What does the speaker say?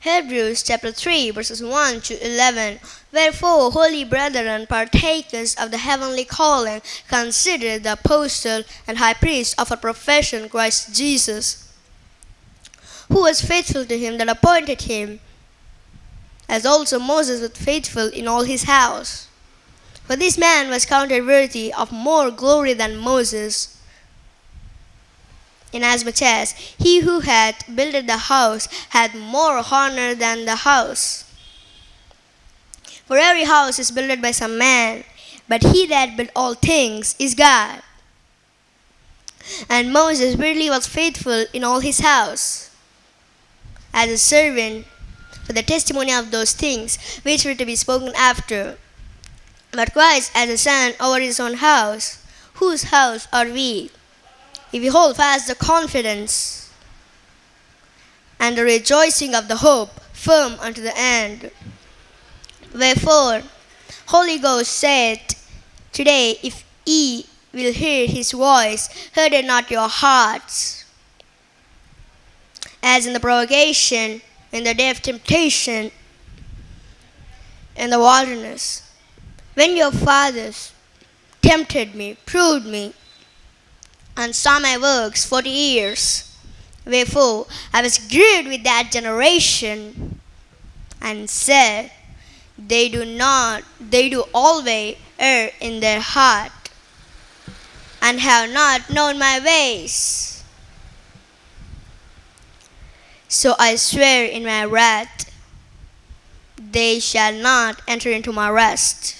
Hebrews chapter 3, verses 1 to 11. Wherefore, holy brethren, partakers of the heavenly calling, consider the apostle and high priest of our profession, Christ Jesus, who was faithful to him that appointed him, as also Moses was faithful in all his house. For this man was counted worthy of more glory than Moses, inasmuch as he who had builded the house had more honor than the house. For every house is builded by some man, but he that built all things is God. And Moses really was faithful in all his house, as a servant for the testimony of those things which were to be spoken after. But Christ as a son over his own house, whose house are we? If we hold fast the confidence and the rejoicing of the hope firm unto the end. Wherefore, Holy Ghost said, Today, if ye will hear his voice, harden not your hearts. As in the provocation, in the day of temptation, in the wilderness, when your fathers tempted me, proved me, and saw my works forty years. Wherefore I was grieved with that generation, and said, They do not, they do always err in their heart, and have not known my ways. So I swear in my wrath, they shall not enter into my rest.